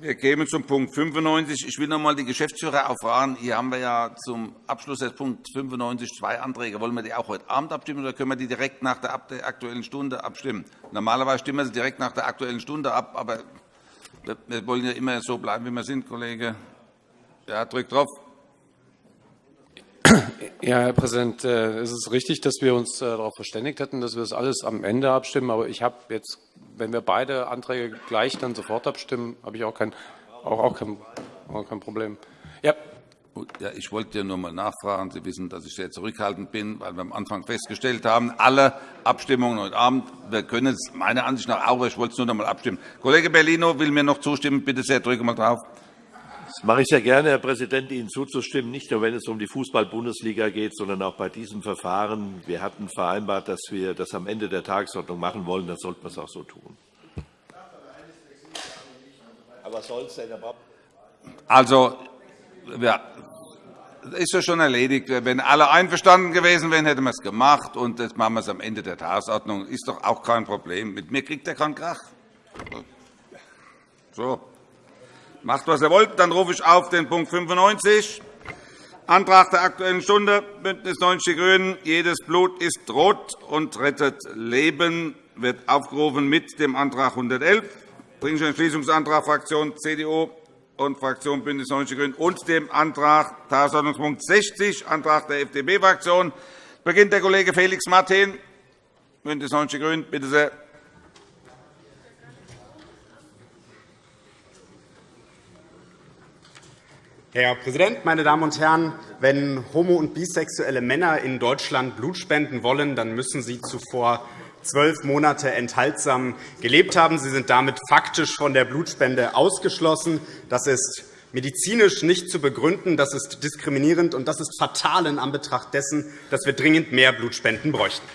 Wir kämen zum Punkt 95. Ich will noch einmal die Geschäftsführer auffahren. Hier haben wir ja zum Abschluss des Punkt 95 zwei Anträge. Wollen wir die auch heute Abend abstimmen oder können wir die direkt nach der Aktuellen Stunde abstimmen? Normalerweise stimmen wir sie direkt nach der Aktuellen Stunde ab, aber wir wollen ja immer so bleiben, wie wir sind, Kollege. Ja, drückt drauf. Ja, Herr Präsident, äh, es ist richtig, dass wir uns äh, darauf verständigt hätten, dass wir das alles am Ende abstimmen. Aber ich habe jetzt, wenn wir beide Anträge gleich dann sofort abstimmen, habe ich auch kein, auch, auch kein, auch kein Problem. Ja. Ja, ich wollte nur einmal nachfragen. Sie wissen, dass ich sehr zurückhaltend bin, weil wir am Anfang festgestellt haben, alle Abstimmungen heute Abend, wir können es meiner Ansicht nach auch, ich wollte es nur noch einmal abstimmen. Kollege Bellino will mir noch zustimmen. Bitte sehr, drücke mal drauf. Das mache ich sehr gerne, Herr Präsident, Ihnen zuzustimmen, nicht nur wenn es um die Fußball-Bundesliga geht, sondern auch bei diesem Verfahren. Wir hatten vereinbart, dass wir das am Ende der Tagesordnung machen wollen. Dann sollten wir es auch so tun. Aber was soll es denn? Also, ja, ist ja schon erledigt. Wenn alle einverstanden gewesen wären, hätten wir es gemacht. Und jetzt machen wir es am Ende der Tagesordnung. Ist doch auch kein Problem. Mit mir kriegt er keinen Krach. So. Macht, was ihr wollt. Dann rufe ich auf den Punkt 95. Antrag der Aktuellen Stunde, BÜNDNIS 90 die GRÜNEN. Jedes Blut ist rot und rettet Leben, wird aufgerufen mit dem Antrag 111, Dringlicher Entschließungsantrag Fraktion CDU und Fraktion BÜNDNIS 90 die GRÜNEN und dem Antrag Tagesordnungspunkt 60, Antrag der FDP-Fraktion. Beginnt der Kollege Felix Martin, BÜNDNIS 90 die GRÜNEN. Bitte sehr. Herr Präsident, meine Damen und Herren! Wenn homo- und bisexuelle Männer in Deutschland Blut spenden wollen, dann müssen sie zuvor zwölf Monate enthaltsam gelebt haben. Sie sind damit faktisch von der Blutspende ausgeschlossen. Das ist medizinisch nicht zu begründen. Das ist diskriminierend, und das ist fatal in Anbetracht dessen, dass wir dringend mehr Blutspenden bräuchten.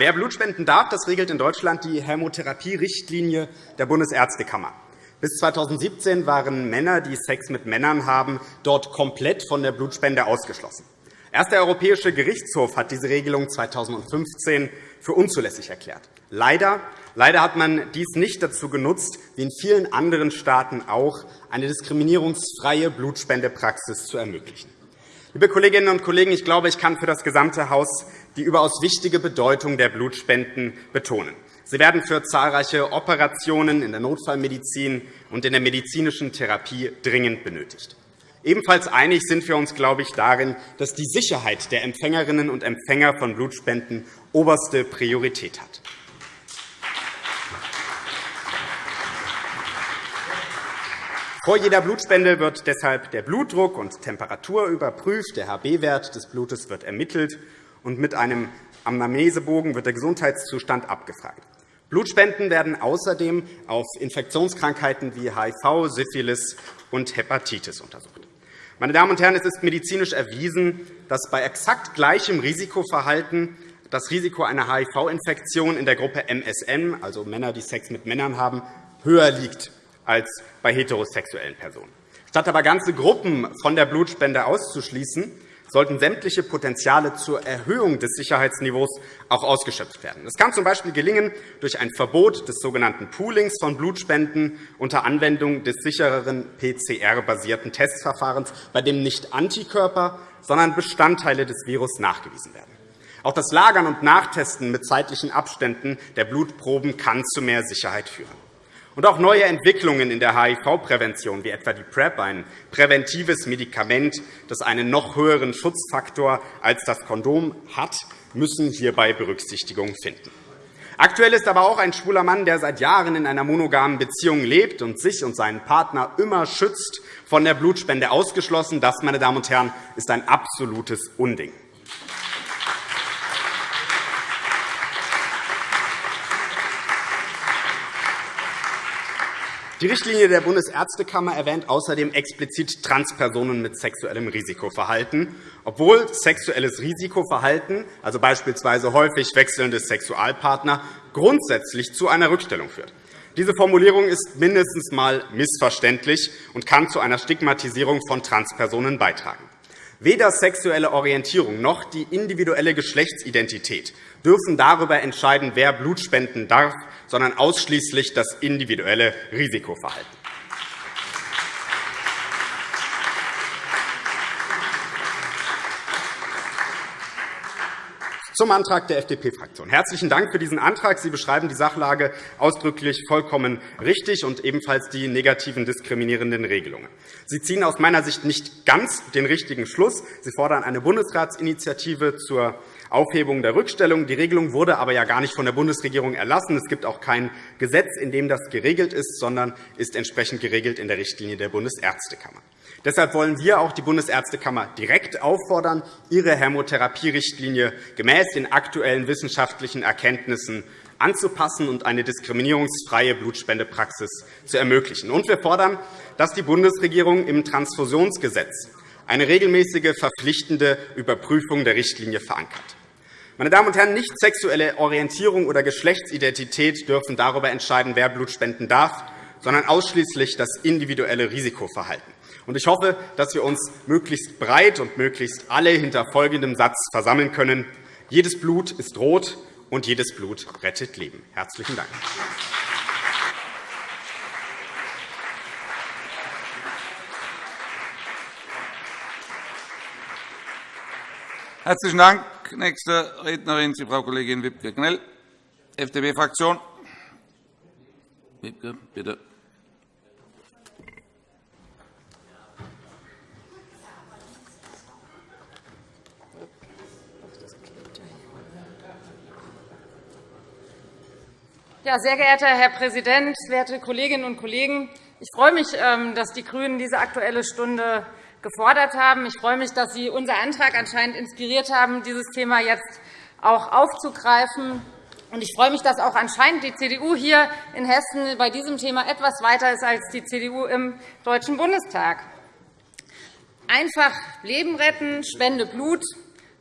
Wer Blutspenden darf, das regelt in Deutschland die Hämotherapie-Richtlinie der Bundesärztekammer. Bis 2017 waren Männer, die Sex mit Männern haben, dort komplett von der Blutspende ausgeschlossen. Erst der Europäische Gerichtshof hat diese Regelung 2015 für unzulässig erklärt. Leider, leider hat man dies nicht dazu genutzt, wie in vielen anderen Staaten auch, eine diskriminierungsfreie Blutspendepraxis zu ermöglichen. Liebe Kolleginnen und Kollegen, ich glaube, ich kann für das gesamte Haus die überaus wichtige Bedeutung der Blutspenden betonen. Sie werden für zahlreiche Operationen in der Notfallmedizin und in der medizinischen Therapie dringend benötigt. Ebenfalls einig sind wir uns, glaube ich, darin, dass die Sicherheit der Empfängerinnen und Empfänger von Blutspenden oberste Priorität hat. Vor jeder Blutspende wird deshalb der Blutdruck und Temperatur überprüft, der HB-Wert des Blutes wird ermittelt, und mit einem Anamnesebogen wird der Gesundheitszustand abgefragt. Blutspenden werden außerdem auf Infektionskrankheiten wie HIV, Syphilis und Hepatitis untersucht. Meine Damen und Herren, es ist medizinisch erwiesen, dass bei exakt gleichem Risikoverhalten das Risiko einer HIV-Infektion in der Gruppe MSM, also Männer, die Sex mit Männern haben, höher liegt als bei heterosexuellen Personen. Statt aber ganze Gruppen von der Blutspende auszuschließen, sollten sämtliche Potenziale zur Erhöhung des Sicherheitsniveaus auch ausgeschöpft werden. Das kann z. B. gelingen durch ein Verbot des sogenannten Poolings von Blutspenden unter Anwendung des sichereren PCR-basierten Testverfahrens, bei dem nicht Antikörper, sondern Bestandteile des Virus nachgewiesen werden. Auch das Lagern und Nachtesten mit zeitlichen Abständen der Blutproben kann zu mehr Sicherheit führen. Und auch neue Entwicklungen in der HIV-Prävention, wie etwa die PrEP, ein präventives Medikament, das einen noch höheren Schutzfaktor als das Kondom hat, müssen hierbei Berücksichtigung finden. Aktuell ist aber auch ein schwuler Mann, der seit Jahren in einer monogamen Beziehung lebt und sich und seinen Partner immer schützt, von der Blutspende ausgeschlossen. Das, meine Damen und Herren, ist ein absolutes Unding. Die Richtlinie der Bundesärztekammer erwähnt außerdem explizit Transpersonen mit sexuellem Risikoverhalten, obwohl sexuelles Risikoverhalten, also beispielsweise häufig wechselnde Sexualpartner, grundsätzlich zu einer Rückstellung führt. Diese Formulierung ist mindestens einmal missverständlich und kann zu einer Stigmatisierung von Transpersonen beitragen. Weder sexuelle Orientierung noch die individuelle Geschlechtsidentität dürfen darüber entscheiden, wer Blut spenden darf, sondern ausschließlich das individuelle Risikoverhalten. Zum Antrag der FDP-Fraktion. Herzlichen Dank für diesen Antrag. Sie beschreiben die Sachlage ausdrücklich vollkommen richtig und ebenfalls die negativen diskriminierenden Regelungen. Sie ziehen aus meiner Sicht nicht ganz den richtigen Schluss. Sie fordern eine Bundesratsinitiative zur Aufhebung der Rückstellung. Die Regelung wurde aber ja gar nicht von der Bundesregierung erlassen. Es gibt auch kein Gesetz, in dem das geregelt ist, sondern ist entsprechend geregelt in der Richtlinie der Bundesärztekammer. Deshalb wollen wir auch die Bundesärztekammer direkt auffordern, ihre Hämotherapierichtlinie gemäß den aktuellen wissenschaftlichen Erkenntnissen anzupassen und eine diskriminierungsfreie Blutspendepraxis zu ermöglichen. Und wir fordern, dass die Bundesregierung im Transfusionsgesetz eine regelmäßige verpflichtende Überprüfung der Richtlinie verankert. Meine Damen und Herren, nicht sexuelle Orientierung oder Geschlechtsidentität dürfen darüber entscheiden, wer Blut spenden darf, sondern ausschließlich das individuelle Risikoverhalten. Ich hoffe, dass wir uns möglichst breit und möglichst alle hinter folgendem Satz versammeln können. Jedes Blut ist rot, und jedes Blut rettet Leben. – Herzlichen Dank. Herzlichen Dank. Nächste Rednerin ist Frau Kollegin Wibke-Knell, FDP-Fraktion. Wibke, bitte. Ja, sehr geehrter Herr Präsident, werte Kolleginnen und Kollegen! Ich freue mich, ähm, dass die GRÜNEN diese Aktuelle Stunde gefordert haben. Ich freue mich, dass Sie unser Antrag anscheinend inspiriert haben, dieses Thema jetzt auch aufzugreifen. Ich freue mich, dass auch anscheinend die CDU hier in Hessen bei diesem Thema etwas weiter ist als die CDU im Deutschen Bundestag. Einfach Leben retten, spende Blut.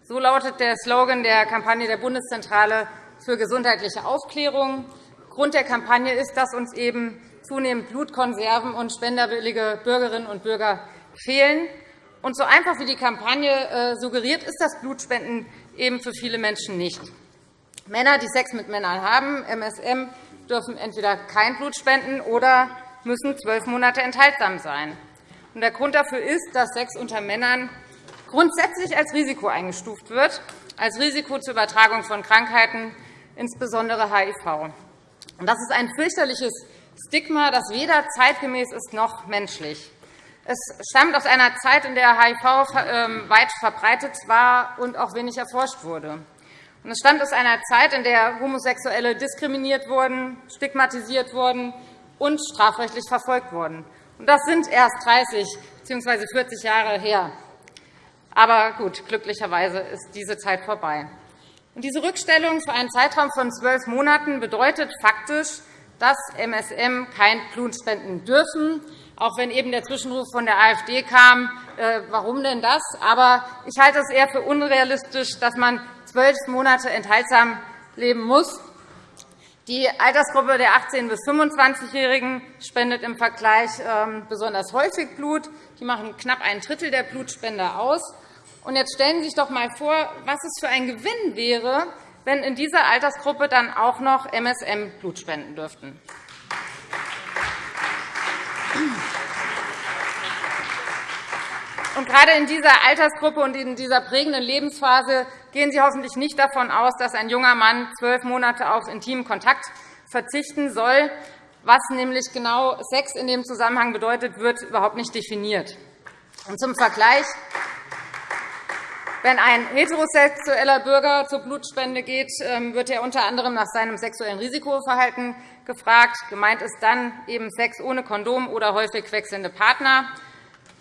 So lautet der Slogan der Kampagne der Bundeszentrale für gesundheitliche Aufklärung. Grund der Kampagne ist, dass uns eben zunehmend Blutkonserven und spenderwillige Bürgerinnen und Bürger fehlen. Und so einfach wie die Kampagne äh, suggeriert, ist das Blutspenden eben für viele Menschen nicht. Männer, die Sex mit Männern haben, MSM, dürfen entweder kein Blut spenden oder müssen zwölf Monate enthaltsam sein. Der Grund dafür ist, dass Sex unter Männern grundsätzlich als Risiko eingestuft wird, als Risiko zur Übertragung von Krankheiten, insbesondere HIV. Das ist ein fürchterliches Stigma, das weder zeitgemäß ist noch menschlich. Es stammt aus einer Zeit, in der HIV ähm, weit verbreitet war und auch wenig erforscht wurde. Es stammt aus einer Zeit, in der Homosexuelle diskriminiert wurden, stigmatisiert wurden und strafrechtlich verfolgt wurden. Das sind erst 30 bzw. 40 Jahre her. Aber gut, glücklicherweise ist diese Zeit vorbei. Diese Rückstellung für einen Zeitraum von zwölf Monaten bedeutet faktisch, dass MSM kein Blut spenden dürfen, auch wenn eben der Zwischenruf von der AfD kam, äh, warum denn das? Aber ich halte es eher für unrealistisch, dass man zwölf Monate enthaltsam leben muss. Die Altersgruppe der 18- bis 25-Jährigen spendet im Vergleich ähm, besonders häufig Blut. Die machen knapp ein Drittel der Blutspender aus. Und jetzt stellen Sie sich doch einmal vor, was es für ein Gewinn wäre, wenn in dieser Altersgruppe dann auch noch MSM Blut spenden dürften. Und gerade in dieser Altersgruppe und in dieser prägenden Lebensphase gehen Sie hoffentlich nicht davon aus, dass ein junger Mann zwölf Monate auf intimen Kontakt verzichten soll. Was nämlich genau Sex in dem Zusammenhang bedeutet, wird überhaupt nicht definiert. Und zum Vergleich wenn ein heterosexueller Bürger zur Blutspende geht, ähm, wird er unter anderem nach seinem sexuellen Risikoverhalten gefragt. Gemeint ist dann eben Sex ohne Kondom oder häufig wechselnde Partner.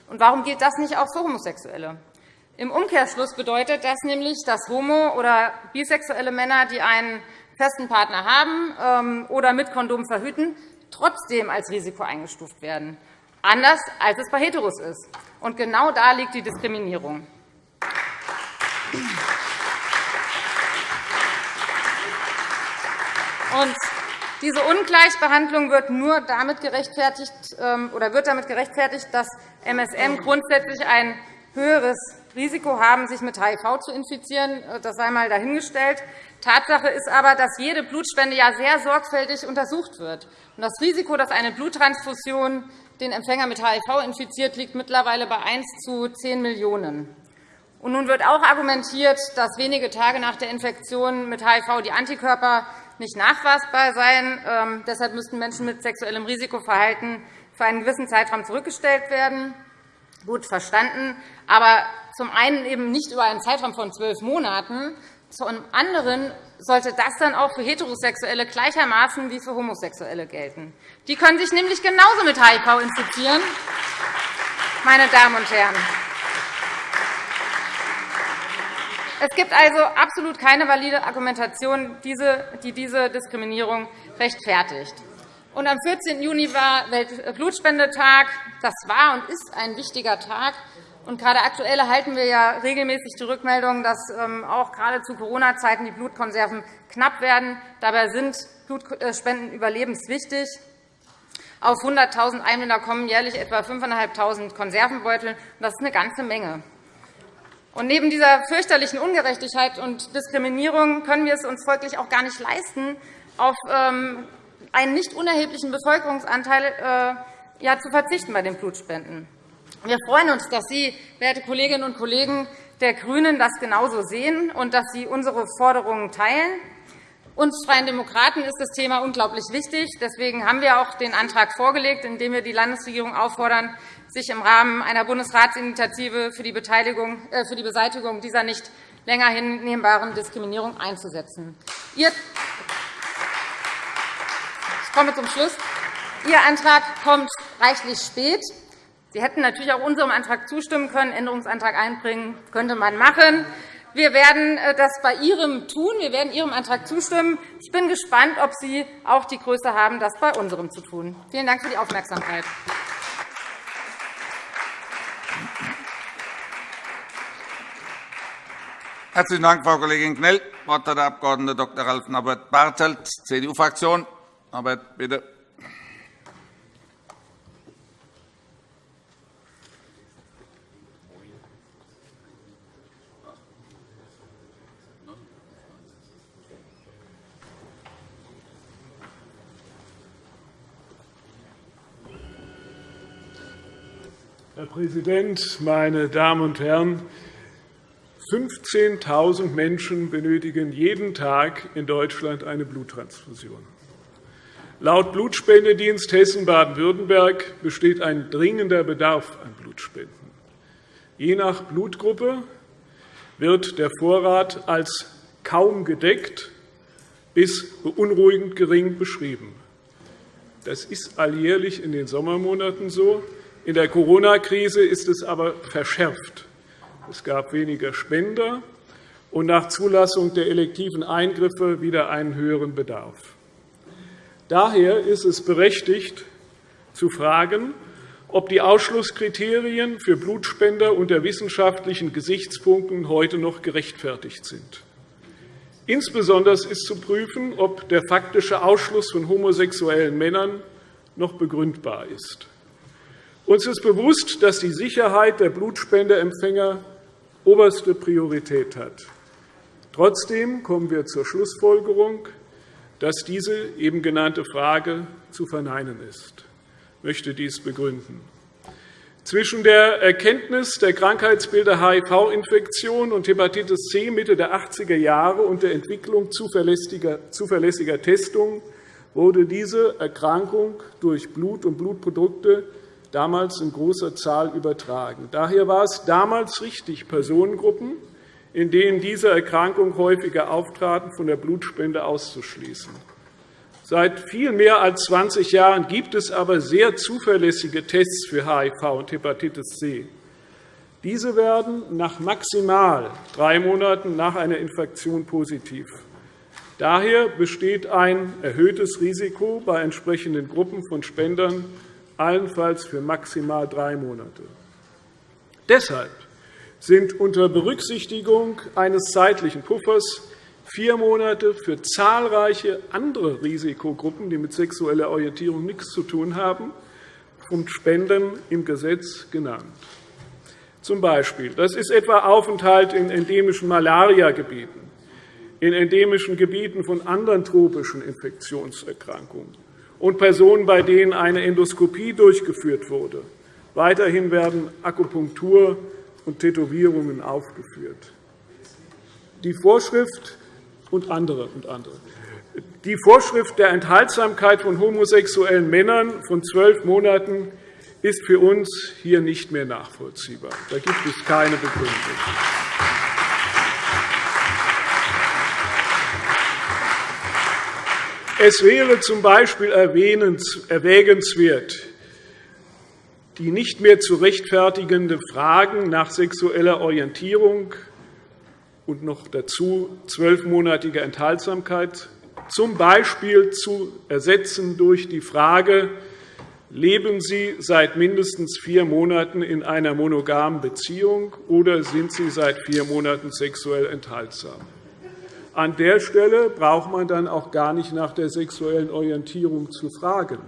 Und warum gilt das nicht auch für Homosexuelle? Im Umkehrschluss bedeutet das nämlich, dass homo- oder bisexuelle Männer, die einen festen Partner haben ähm, oder mit Kondom verhüten, trotzdem als Risiko eingestuft werden, anders als es bei Heteros ist. Und genau da liegt die Diskriminierung. Und diese Ungleichbehandlung wird nur damit gerechtfertigt, ähm, oder wird damit gerechtfertigt, dass MSM grundsätzlich ein höheres Risiko haben, sich mit HIV zu infizieren. Das sei einmal dahingestellt. Tatsache ist aber, dass jede Blutspende ja sehr sorgfältig untersucht wird. Das Risiko, dass eine Bluttransfusion den Empfänger mit HIV infiziert, liegt mittlerweile bei 1 zu 10 Millionen. Und nun wird auch argumentiert, dass wenige Tage nach der Infektion mit HIV die Antikörper nicht nachweisbar seien. Ähm, deshalb müssten Menschen mit sexuellem Risikoverhalten für einen gewissen Zeitraum zurückgestellt werden. Gut verstanden, aber zum einen eben nicht über einen Zeitraum von zwölf Monaten, zum anderen sollte das dann auch für Heterosexuelle gleichermaßen wie für Homosexuelle gelten. Die können sich nämlich genauso mit HIV infizieren. Meine Damen und Herren. Es gibt also absolut keine valide Argumentation, die diese Diskriminierung rechtfertigt. am 14. Juni war Weltblutspendetag. Das war und ist ein wichtiger Tag. Und gerade aktuell erhalten wir ja regelmäßig die Rückmeldung, dass ähm, auch gerade zu Corona-Zeiten die Blutkonserven knapp werden. Dabei sind Blutspenden überlebenswichtig. Auf 100.000 Einwohner kommen jährlich etwa 5.500 Konservenbeutel. Das ist eine ganze Menge. Und neben dieser fürchterlichen Ungerechtigkeit und Diskriminierung können wir es uns folglich auch gar nicht leisten, auf ähm, einen nicht unerheblichen Bevölkerungsanteil äh, zu verzichten bei den Blutspenden. Wir freuen uns, dass Sie, werte Kolleginnen und Kollegen der GRÜNEN, das genauso sehen und dass Sie unsere Forderungen teilen. Uns Freien Demokraten ist das Thema unglaublich wichtig. Deswegen haben wir auch den Antrag vorgelegt, in dem wir die Landesregierung auffordern, sich im Rahmen einer Bundesratsinitiative für die, äh, für die Beseitigung dieser nicht länger hinnehmbaren Diskriminierung einzusetzen. Ich komme zum Schluss. Ihr Antrag kommt reichlich spät. Sie hätten natürlich auch unserem Antrag zustimmen können. Änderungsantrag einbringen könnte man machen. Wir werden äh, das bei Ihrem tun. Wir werden Ihrem Antrag zustimmen. Ich bin gespannt, ob Sie auch die Größe haben, das bei unserem zu tun. Vielen Dank für die Aufmerksamkeit. Herzlichen Dank, Frau Kollegin Knell. Das Wort hat der Abg. Dr. Ralf Norbert Bartelt, CDU-Fraktion. Norbert, bitte. Herr Präsident, meine Damen und Herren! 15.000 Menschen benötigen jeden Tag in Deutschland eine Bluttransfusion. Laut Blutspendedienst Hessen-Baden-Württemberg besteht ein dringender Bedarf an Blutspenden. Je nach Blutgruppe wird der Vorrat als kaum gedeckt bis beunruhigend gering beschrieben. Das ist alljährlich in den Sommermonaten so. In der Corona-Krise ist es aber verschärft. Es gab weniger Spender und nach Zulassung der elektiven Eingriffe wieder einen höheren Bedarf. Daher ist es berechtigt, zu fragen, ob die Ausschlusskriterien für Blutspender unter wissenschaftlichen Gesichtspunkten heute noch gerechtfertigt sind. Insbesondere ist zu prüfen, ob der faktische Ausschluss von homosexuellen Männern noch begründbar ist. Uns ist bewusst, dass die Sicherheit der Blutspendeempfänger oberste Priorität hat. Trotzdem kommen wir zur Schlussfolgerung, dass diese eben genannte Frage zu verneinen ist. Ich möchte dies begründen. Zwischen der Erkenntnis der Krankheitsbilder HIV-Infektion und Hepatitis C Mitte der 80er Jahre und der Entwicklung zuverlässiger Testungen wurde diese Erkrankung durch Blut und Blutprodukte damals in großer Zahl übertragen. Daher war es damals richtig, Personengruppen, in denen diese Erkrankung häufiger auftraten, von der Blutspende auszuschließen. Seit viel mehr als 20 Jahren gibt es aber sehr zuverlässige Tests für HIV und Hepatitis C. Diese werden nach maximal drei Monaten nach einer Infektion positiv. Daher besteht ein erhöhtes Risiko bei entsprechenden Gruppen von Spendern allenfalls für maximal drei Monate. Deshalb sind unter Berücksichtigung eines zeitlichen Puffers vier Monate für zahlreiche andere Risikogruppen, die mit sexueller Orientierung nichts zu tun haben, und Spenden im Gesetz genannt. Zum Beispiel. Das ist etwa Aufenthalt in endemischen Malariagebieten, in endemischen Gebieten von anderen tropischen Infektionserkrankungen und Personen, bei denen eine Endoskopie durchgeführt wurde. Weiterhin werden Akupunktur und Tätowierungen aufgeführt. Die Vorschrift und andere und andere. Die Vorschrift der Enthaltsamkeit von homosexuellen Männern von zwölf Monaten ist für uns hier nicht mehr nachvollziehbar. Da gibt es keine Begründung. Es wäre z. B. erwägenswert, die nicht mehr zu rechtfertigende Fragen nach sexueller Orientierung und noch dazu zwölfmonatige Enthaltsamkeit z. B. zu ersetzen durch die Frage, leben Sie seit mindestens vier Monaten in einer monogamen Beziehung oder sind Sie seit vier Monaten sexuell enthaltsam? An der Stelle braucht man dann auch gar nicht nach der sexuellen Orientierung zu fragen,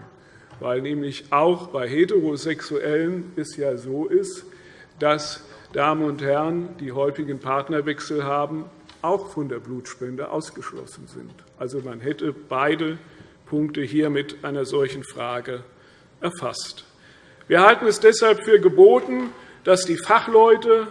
weil nämlich auch bei Heterosexuellen es ja so ist, dass Damen und Herren, die häufigen Partnerwechsel haben, auch von der Blutspende ausgeschlossen sind. Also man hätte beide Punkte hier mit einer solchen Frage erfasst. Wir halten es deshalb für geboten, dass die Fachleute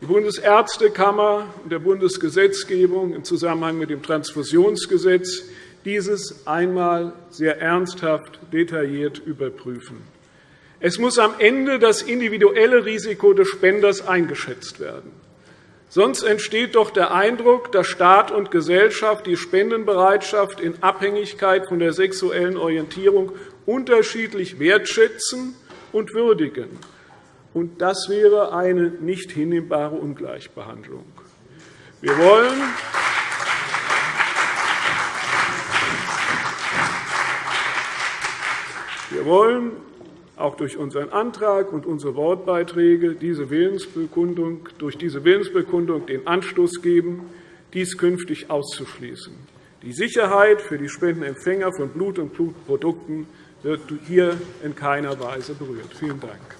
die Bundesärztekammer und der Bundesgesetzgebung im Zusammenhang mit dem Transfusionsgesetz dieses einmal sehr ernsthaft detailliert überprüfen. Es muss am Ende das individuelle Risiko des Spenders eingeschätzt werden. Sonst entsteht doch der Eindruck, dass Staat und Gesellschaft die Spendenbereitschaft in Abhängigkeit von der sexuellen Orientierung unterschiedlich wertschätzen und würdigen. Und das wäre eine nicht hinnehmbare Ungleichbehandlung. Wir wollen, wir wollen auch durch unseren Antrag und unsere Wortbeiträge diese Willensbekundung, durch diese Willensbekundung den Anstoß geben, dies künftig auszuschließen. Die Sicherheit für die Spendenempfänger von Blut- und Blutprodukten wird hier in keiner Weise berührt. Vielen Dank.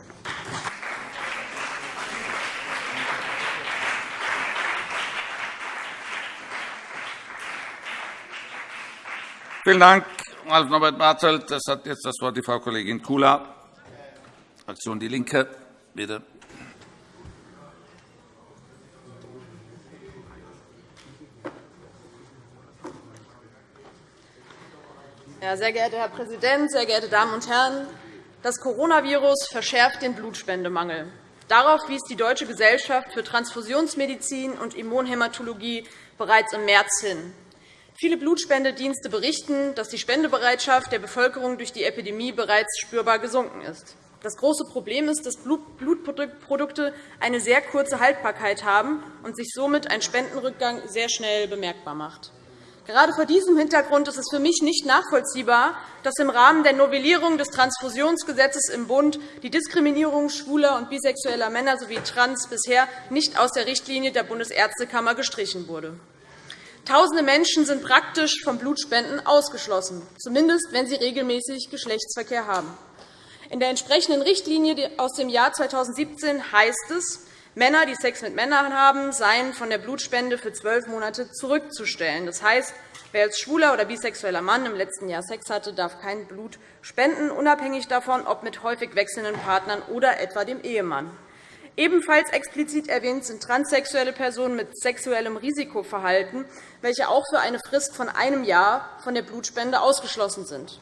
Vielen Dank, Ralf Norbert Bartelt. Das hat jetzt das Wort die Frau Kollegin Kula, Fraktion Die Linke. Bitte. Sehr geehrter Herr Präsident, sehr geehrte Damen und Herren! Das Coronavirus verschärft den Blutspendemangel. Darauf wies die Deutsche Gesellschaft für Transfusionsmedizin und Immunhämatologie bereits im März hin. Viele Blutspendedienste berichten, dass die Spendebereitschaft der Bevölkerung durch die Epidemie bereits spürbar gesunken ist. Das große Problem ist, dass Blutprodukte eine sehr kurze Haltbarkeit haben und sich somit ein Spendenrückgang sehr schnell bemerkbar macht. Gerade vor diesem Hintergrund ist es für mich nicht nachvollziehbar, dass im Rahmen der Novellierung des Transfusionsgesetzes im Bund die Diskriminierung schwuler und bisexueller Männer sowie Trans bisher nicht aus der Richtlinie der Bundesärztekammer gestrichen wurde. Tausende Menschen sind praktisch vom Blutspenden ausgeschlossen, zumindest wenn sie regelmäßig Geschlechtsverkehr haben. In der entsprechenden Richtlinie aus dem Jahr 2017 heißt es, Männer, die Sex mit Männern haben, seien von der Blutspende für zwölf Monate zurückzustellen. Das heißt, wer als schwuler oder bisexueller Mann im letzten Jahr Sex hatte, darf kein Blut spenden, unabhängig davon, ob mit häufig wechselnden Partnern oder etwa dem Ehemann. Ebenfalls explizit erwähnt sind transsexuelle Personen mit sexuellem Risikoverhalten, welche auch für eine Frist von einem Jahr von der Blutspende ausgeschlossen sind.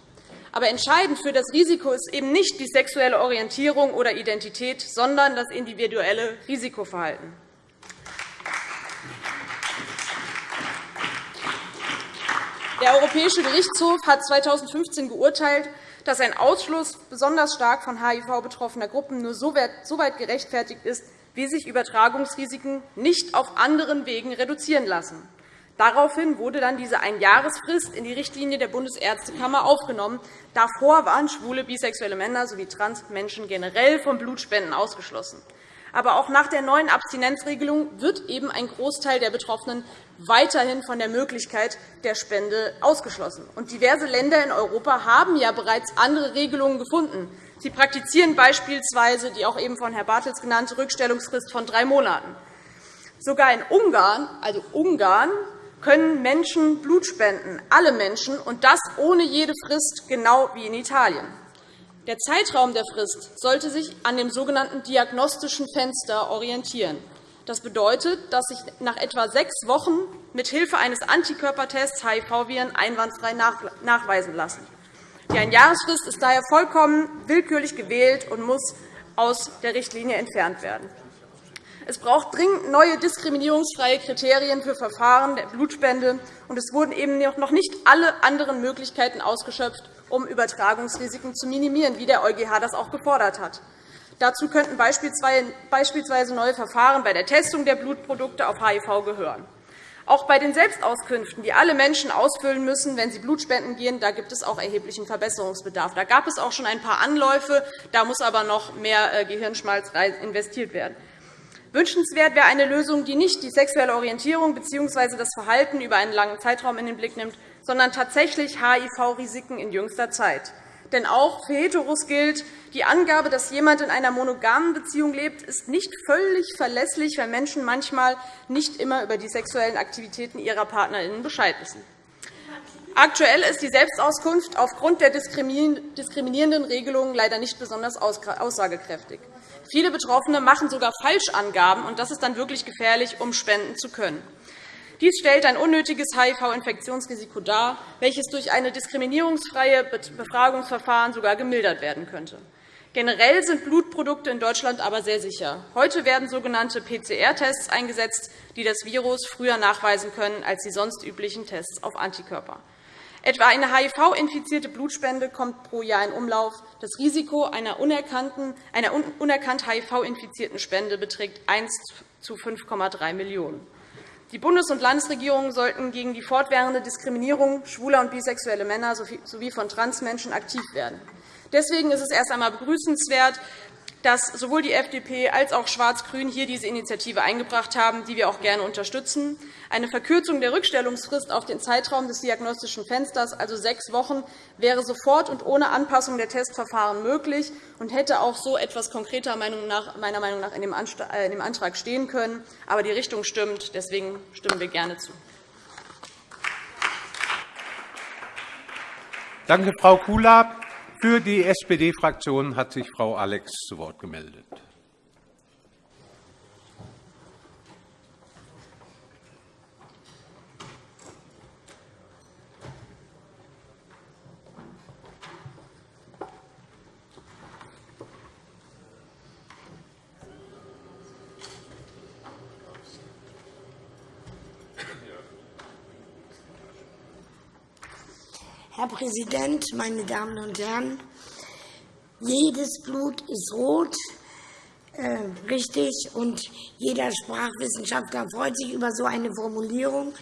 Aber entscheidend für das Risiko ist eben nicht die sexuelle Orientierung oder Identität, sondern das individuelle Risikoverhalten. Der Europäische Gerichtshof hat 2015 geurteilt, dass ein Ausschluss besonders stark von HIV betroffener Gruppen nur so weit gerechtfertigt ist, wie sich Übertragungsrisiken nicht auf anderen Wegen reduzieren lassen. Daraufhin wurde dann diese Einjahresfrist in die Richtlinie der Bundesärztekammer aufgenommen. Davor waren schwule, bisexuelle Männer sowie Transmenschen generell vom Blutspenden ausgeschlossen. Aber auch nach der neuen Abstinenzregelung wird eben ein Großteil der Betroffenen weiterhin von der Möglichkeit der Spende ausgeschlossen. Und diverse Länder in Europa haben ja bereits andere Regelungen gefunden. Sie praktizieren beispielsweise die auch eben von Herrn Bartels genannte Rückstellungsfrist von drei Monaten. Sogar in Ungarn, also Ungarn, können Menschen Blut spenden, alle Menschen, und das ohne jede Frist, genau wie in Italien. Der Zeitraum der Frist sollte sich an dem sogenannten diagnostischen Fenster orientieren. Das bedeutet, dass sich nach etwa sechs Wochen mithilfe eines Antikörpertests HIV-Viren einwandfrei nachweisen lassen. Die Einjahresfrist ist daher vollkommen willkürlich gewählt und muss aus der Richtlinie entfernt werden. Es braucht dringend neue diskriminierungsfreie Kriterien für Verfahren der Blutspende, und es wurden eben noch nicht alle anderen Möglichkeiten ausgeschöpft, um Übertragungsrisiken zu minimieren, wie der EuGH das auch gefordert hat. Dazu könnten beispielsweise neue Verfahren bei der Testung der Blutprodukte auf HIV gehören. Auch bei den Selbstauskünften, die alle Menschen ausfüllen müssen, wenn sie Blutspenden gehen, da gibt es auch erheblichen Verbesserungsbedarf. Da gab es auch schon ein paar Anläufe. Da muss aber noch mehr äh, Gehirnschmalz investiert werden. Wünschenswert wäre eine Lösung, die nicht die sexuelle Orientierung bzw. das Verhalten über einen langen Zeitraum in den Blick nimmt, sondern tatsächlich HIV-Risiken in jüngster Zeit. Denn auch für Heteros gilt, die Angabe, dass jemand in einer monogamen Beziehung lebt, ist nicht völlig verlässlich, weil Menschen manchmal nicht immer über die sexuellen Aktivitäten ihrer PartnerInnen Bescheid wissen. Aktuell ist die Selbstauskunft aufgrund der diskriminierenden Regelungen leider nicht besonders aussagekräftig. Viele Betroffene machen sogar Falschangaben, und das ist dann wirklich gefährlich, um spenden zu können. Dies stellt ein unnötiges HIV-Infektionsrisiko dar, welches durch eine diskriminierungsfreie Befragungsverfahren sogar gemildert werden könnte. Generell sind Blutprodukte in Deutschland aber sehr sicher. Heute werden sogenannte PCR-Tests eingesetzt, die das Virus früher nachweisen können als die sonst üblichen Tests auf Antikörper. Etwa eine HIV-infizierte Blutspende kommt pro Jahr in Umlauf. Das Risiko einer, einer unerkannt HIV-infizierten Spende beträgt 1 zu 5,3 Millionen. Die Bundes- und Landesregierungen sollten gegen die fortwährende Diskriminierung schwuler und bisexueller Männer sowie von Transmenschen aktiv werden. Deswegen ist es erst einmal begrüßenswert, dass sowohl die FDP als auch Schwarz-Grün hier diese Initiative eingebracht haben, die wir auch gerne unterstützen. Eine Verkürzung der Rückstellungsfrist auf den Zeitraum des diagnostischen Fensters, also sechs Wochen, wäre sofort und ohne Anpassung der Testverfahren möglich und hätte auch so etwas konkreter meiner Meinung nach in dem äh, Antrag stehen können. Aber die Richtung stimmt. Deswegen stimmen wir gerne zu. Danke, Frau Kula. Für die SPD-Fraktion hat sich Frau Alex zu Wort gemeldet. Herr Präsident, meine Damen und Herren! Jedes Blut ist rot, äh, richtig, und jeder Sprachwissenschaftler freut sich über so eine Formulierung.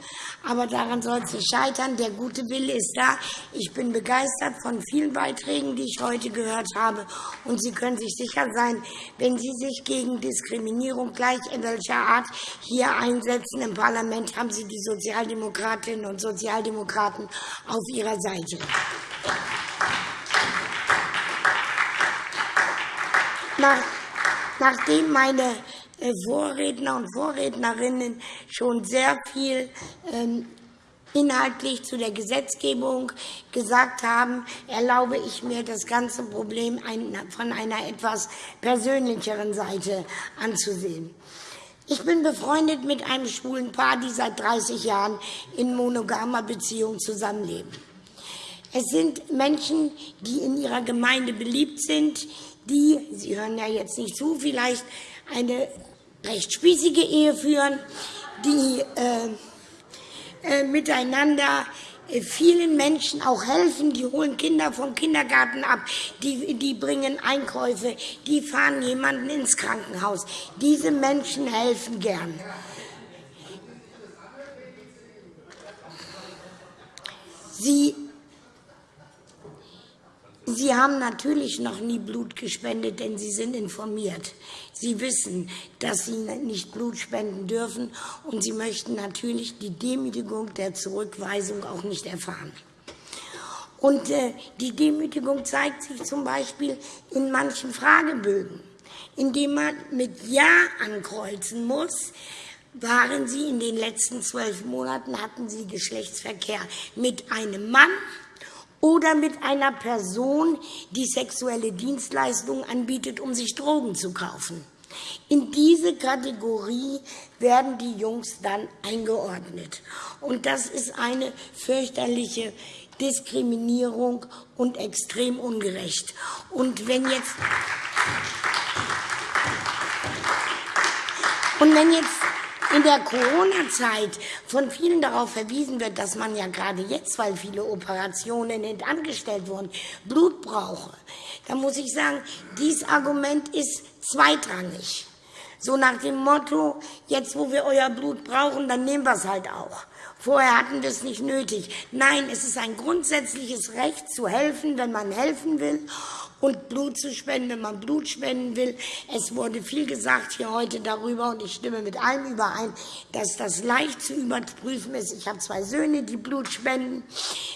Aber daran soll es nicht scheitern. Der gute Wille ist da. Ich bin begeistert von vielen Beiträgen, die ich heute gehört habe. Und Sie können sich sicher sein, wenn Sie sich gegen Diskriminierung gleich in welcher Art hier einsetzen im Parlament, haben Sie die Sozialdemokratinnen und Sozialdemokraten auf Ihrer Seite. Nachdem meine äh, Vorredner und Vorrednerinnen schon sehr viel ähm, inhaltlich zu der Gesetzgebung gesagt haben, erlaube ich mir, das ganze Problem von einer etwas persönlicheren Seite anzusehen. Ich bin befreundet mit einem schwulen Paar, die seit 30 Jahren in monogamer Beziehung zusammenleben. Es sind Menschen, die in ihrer Gemeinde beliebt sind, die, Sie hören ja jetzt nicht zu, vielleicht eine recht spießige Ehe führen, die äh, äh, miteinander äh, vielen Menschen auch helfen. Die holen Kinder vom Kindergarten ab, die, die bringen Einkäufe, die fahren jemanden ins Krankenhaus. Diese Menschen helfen gern. Sie Sie haben natürlich noch nie Blut gespendet, denn Sie sind informiert. Sie wissen, dass Sie nicht Blut spenden dürfen, und Sie möchten natürlich die Demütigung der Zurückweisung auch nicht erfahren. Und äh, die Demütigung zeigt sich zum Beispiel in manchen Fragebögen, indem man mit Ja ankreuzen muss, waren Sie in den letzten zwölf Monaten, hatten Sie Geschlechtsverkehr mit einem Mann oder mit einer Person, die sexuelle Dienstleistungen anbietet, um sich Drogen zu kaufen. In diese Kategorie werden die Jungs dann eingeordnet. Und das ist eine fürchterliche Diskriminierung und extrem ungerecht. Und wenn jetzt und wenn jetzt in der Corona-Zeit von vielen darauf verwiesen wird, dass man ja gerade jetzt, weil viele Operationen angestellt wurden, Blut brauche, dann muss ich sagen, dieses Argument ist zweitrangig. So nach dem Motto, jetzt wo wir euer Blut brauchen, dann nehmen wir es halt auch. Vorher hatten wir es nicht nötig. Nein, es ist ein grundsätzliches Recht zu helfen, wenn man helfen will und Blut zu spenden, wenn man Blut spenden will. Es wurde viel gesagt hier heute darüber, und ich stimme mit allem überein, dass das leicht zu überprüfen ist. Ich habe zwei Söhne, die Blut spenden.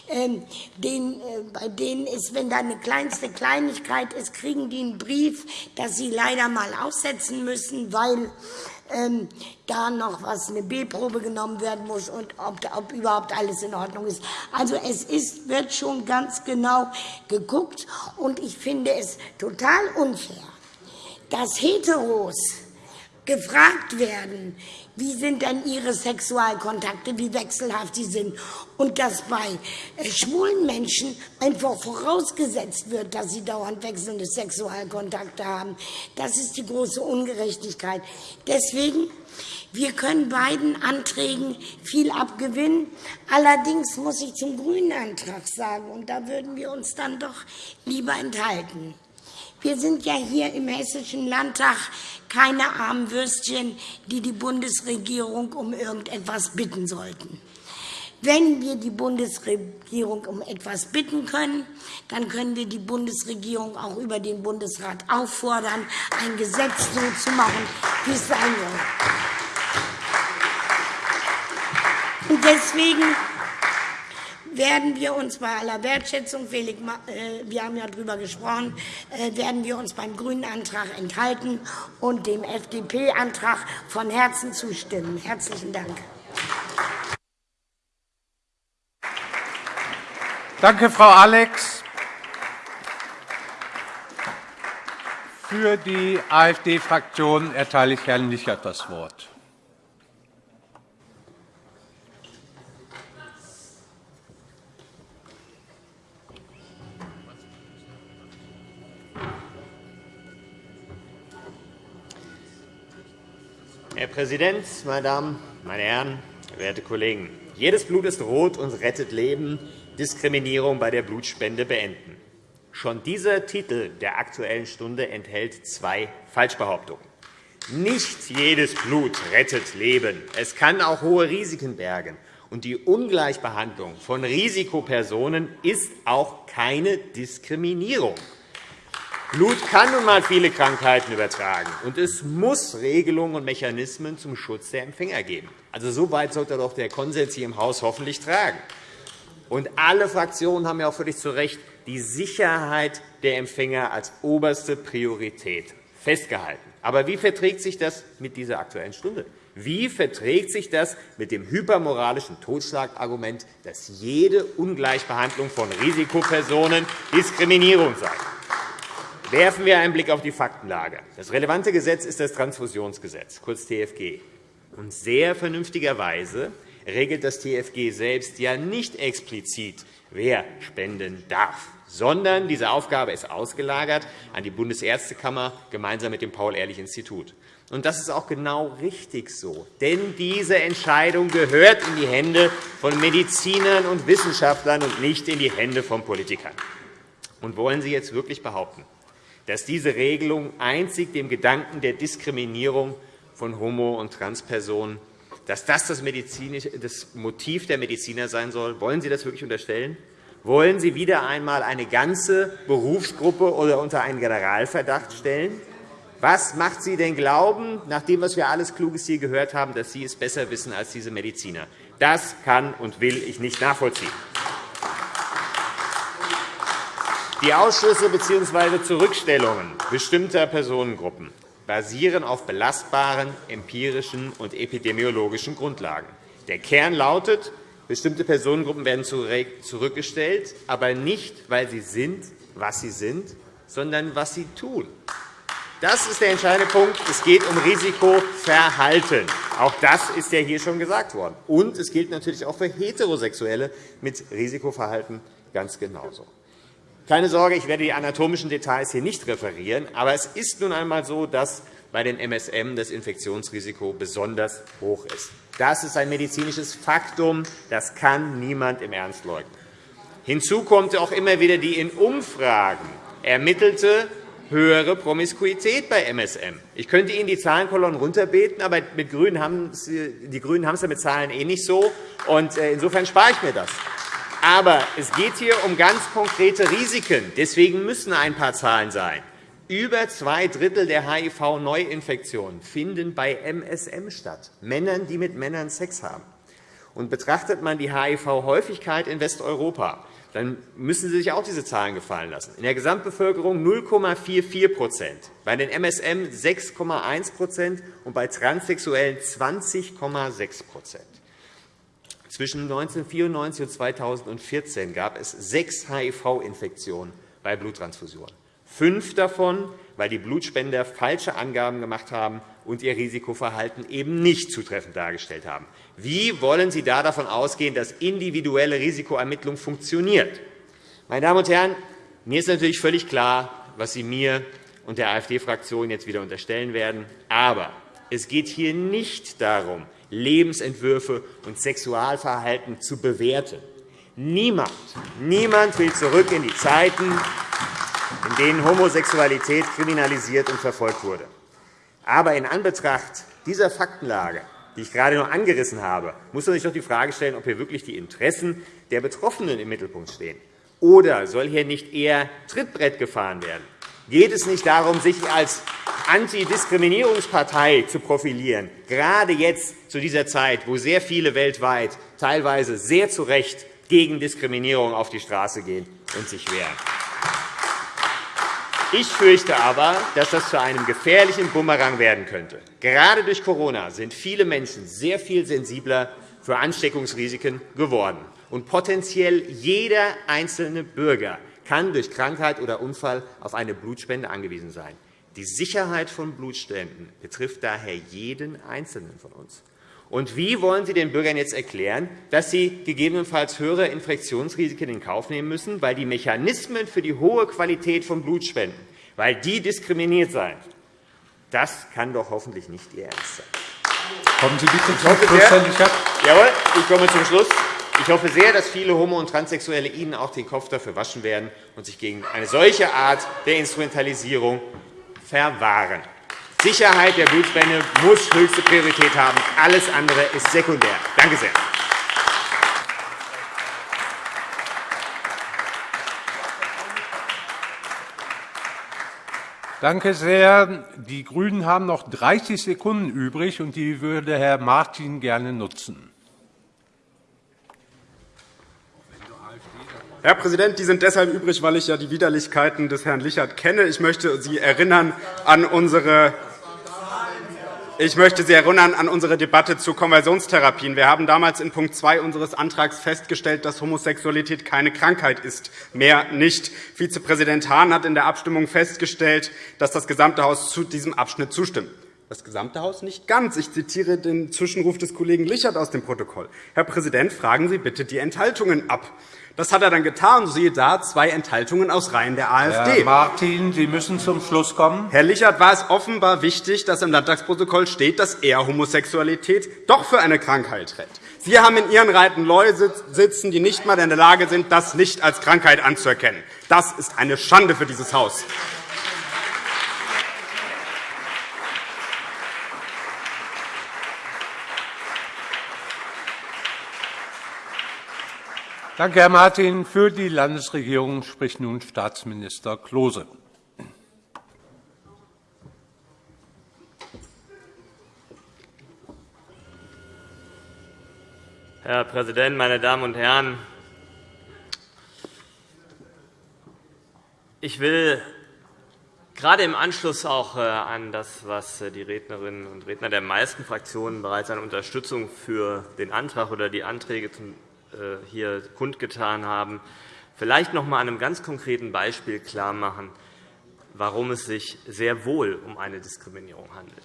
Ähm, äh, bei denen ist, wenn da eine kleinste Kleinigkeit ist, kriegen die einen Brief, dass sie leider mal aussetzen müssen, weil ähm, da noch was eine B-Probe genommen werden muss und ob, ob, überhaupt alles in Ordnung ist. Also es ist, wird schon ganz genau geguckt und ich finde es total unfair, dass Heteros gefragt werden, wie sind denn ihre Sexualkontakte, wie wechselhaft sie sind. Und dass bei äh, schwulen Menschen einfach vorausgesetzt wird, dass sie dauernd wechselnde Sexualkontakte haben. Das ist die große Ungerechtigkeit. Deswegen wir können beiden Anträgen viel abgewinnen. Allerdings muss ich zum grünen Antrag sagen, und da würden wir uns dann doch lieber enthalten. Wir sind ja hier im Hessischen Landtag keine armen Würstchen, die die Bundesregierung um irgendetwas bitten sollten. Wenn wir die Bundesregierung um etwas bitten können, dann können wir die Bundesregierung auch über den Bundesrat auffordern, ein Gesetz so zu machen, wie es sein soll. Und deswegen werden wir uns bei aller Wertschätzung, Felix, äh, wir haben ja darüber gesprochen, äh, werden wir uns beim Grünen Antrag enthalten und dem FDP-Antrag von Herzen zustimmen. Herzlichen Dank. Danke, Frau Alex. Für die AfD-Fraktion erteile ich Herrn Lichert das Wort. Herr Präsident, meine Damen, meine Herren, werte Kollegen! Jedes Blut ist rot und rettet Leben. Diskriminierung bei der Blutspende beenden. Schon dieser Titel der Aktuellen Stunde enthält zwei Falschbehauptungen. Nicht jedes Blut rettet Leben. Es kann auch hohe Risiken bergen. Und die Ungleichbehandlung von Risikopersonen ist auch keine Diskriminierung. Blut kann nun einmal viele Krankheiten übertragen, und es muss Regelungen und Mechanismen zum Schutz der Empfänger geben. Also, so weit sollte doch der Konsens hier im Haus hoffentlich tragen. Und alle Fraktionen haben ja auch völlig zu Recht die Sicherheit der Empfänger als oberste Priorität festgehalten. Aber wie verträgt sich das mit dieser Aktuellen Stunde? Wie verträgt sich das mit dem hypermoralischen Totschlagargument, dass jede Ungleichbehandlung von Risikopersonen Diskriminierung sei? Werfen wir einen Blick auf die Faktenlage. Das relevante Gesetz ist das Transfusionsgesetz, kurz TFG. Und sehr vernünftigerweise regelt das TFG selbst ja nicht explizit, wer spenden darf, sondern diese Aufgabe ist ausgelagert an die Bundesärztekammer gemeinsam mit dem Paul-Ehrlich-Institut. Und das ist auch genau richtig so. Denn diese Entscheidung gehört in die Hände von Medizinern und Wissenschaftlern und nicht in die Hände von Politikern. Und wollen Sie jetzt wirklich behaupten, dass diese Regelung einzig dem Gedanken der Diskriminierung von Homo- und Transpersonen, dass das das, das Motiv der Mediziner sein soll? Wollen Sie das wirklich unterstellen? Wollen Sie wieder einmal eine ganze Berufsgruppe oder unter einen Generalverdacht stellen? Was macht Sie denn glauben, nach dem, was wir alles Kluges hier gehört haben, dass Sie es besser wissen als diese Mediziner? Das kann und will ich nicht nachvollziehen. Die Ausschlüsse bzw. Zurückstellungen bestimmter Personengruppen basieren auf belastbaren empirischen und epidemiologischen Grundlagen. Der Kern lautet, bestimmte Personengruppen werden zurückgestellt, aber nicht, weil sie sind, was sie sind, sondern was sie tun. Das ist der entscheidende Punkt. Es geht um Risikoverhalten. Auch das ist ja hier schon gesagt worden. Und es gilt natürlich auch für Heterosexuelle mit Risikoverhalten ganz genauso. Keine Sorge, ich werde die anatomischen Details hier nicht referieren. Aber es ist nun einmal so, dass bei den MSM das Infektionsrisiko besonders hoch ist. Das ist ein medizinisches Faktum. Das kann niemand im Ernst leugnen. Hinzu kommt auch immer wieder die in Umfragen ermittelte höhere Promiskuität bei MSM. Ich könnte Ihnen die Zahlenkolonnen runterbeten, aber mit Grünen haben die Grünen haben es ja mit Zahlen eh nicht so. Und äh, insofern spare ich mir das. Aber es geht hier um ganz konkrete Risiken. Deswegen müssen ein paar Zahlen sein. Über zwei Drittel der HIV-Neuinfektionen finden bei MSM statt, Männern, die mit Männern Sex haben. Und betrachtet man die HIV-Häufigkeit in Westeuropa, dann müssen Sie sich auch diese Zahlen gefallen lassen. In der Gesamtbevölkerung 0,44% bei den MSM 6,1% und bei Transsexuellen 20,6 Zwischen 1994 und 2014 gab es sechs HIV-Infektionen bei Bluttransfusionen. Fünf davon, weil die Blutspender falsche Angaben gemacht haben und ihr Risikoverhalten eben nicht zutreffend dargestellt haben. Wie wollen Sie da davon ausgehen, dass individuelle Risikoermittlung funktioniert? Meine Damen und Herren, mir ist natürlich völlig klar, was Sie mir und der AfD-Fraktion jetzt wieder unterstellen werden. Aber es geht hier nicht darum, Lebensentwürfe und Sexualverhalten zu bewerten. Niemand, niemand will zurück in die Zeiten, in denen Homosexualität kriminalisiert und verfolgt wurde. Aber in Anbetracht dieser Faktenlage, die ich gerade nur angerissen habe, muss man sich doch die Frage stellen, ob hier wirklich die Interessen der Betroffenen im Mittelpunkt stehen. Oder soll hier nicht eher Trittbrett gefahren werden? Geht es nicht darum, sich als Antidiskriminierungspartei zu profilieren, gerade jetzt zu dieser Zeit, wo sehr viele weltweit teilweise sehr zu Recht gegen Diskriminierung auf die Straße gehen und sich wehren? Ich fürchte aber, dass das zu einem gefährlichen Bumerang werden könnte. Gerade durch Corona sind viele Menschen sehr viel sensibler für Ansteckungsrisiken geworden. Und potenziell jeder einzelne Bürger kann durch Krankheit oder Unfall auf eine Blutspende angewiesen sein. Die Sicherheit von Blutspenden betrifft daher jeden Einzelnen von uns. Und wie wollen Sie den Bürgern jetzt erklären, dass sie gegebenenfalls höhere Infektionsrisiken in Kauf nehmen müssen, weil die Mechanismen für die hohe Qualität von Blutspenden weil die diskriminiert seien? Das kann doch hoffentlich nicht Ihr Ernst sein. Kommen Sie bitte zum Schluss, Herr. Jawohl, ich komme zum Schluss. Ich hoffe sehr, dass viele Homo- und Transsexuelle Ihnen auch den Kopf dafür waschen werden und sich gegen eine solche Art der Instrumentalisierung verwahren. Sicherheit der Blutspende muss höchste Priorität haben. Alles andere ist sekundär. Danke sehr. Danke sehr. Die GRÜNEN haben noch 30 Sekunden übrig, und die würde Herr Martin gerne nutzen. Herr Präsident, die sind deshalb übrig, weil ich ja die Widerlichkeiten des Herrn Lichert kenne. Ich möchte Sie erinnern an unsere ich möchte Sie erinnern an unsere Debatte zu Konversionstherapien. Wir haben damals in Punkt 2 unseres Antrags festgestellt, dass Homosexualität keine Krankheit ist, mehr nicht. Vizepräsident Hahn hat in der Abstimmung festgestellt, dass das gesamte Haus zu diesem Abschnitt zustimmt. Das gesamte Haus nicht ganz. Ich zitiere den Zwischenruf des Kollegen Lichert aus dem Protokoll. Herr Präsident, fragen Sie bitte die Enthaltungen ab. Das hat er dann getan. Siehe da, zwei Enthaltungen aus Reihen der AfD. Herr Martin, Sie müssen zum Schluss kommen. Herr Lichert war es offenbar wichtig, dass im Landtagsprotokoll steht, dass er Homosexualität doch für eine Krankheit hält. Sie haben in Ihren Reihen Leute sitzen, die nicht einmal in der Lage sind, das nicht als Krankheit anzuerkennen. Das ist eine Schande für dieses Haus. Danke, Herr Martin. Für die Landesregierung spricht nun Staatsminister Klose. Herr Präsident, meine Damen und Herren! Ich will gerade im Anschluss auch äh, an das, was äh, die Rednerinnen und Redner der meisten Fraktionen bereits an Unterstützung für den Antrag oder die Anträge äh, hier kundgetan haben, vielleicht noch einmal an einem ganz konkreten Beispiel klarmachen, warum es sich sehr wohl um eine Diskriminierung handelt.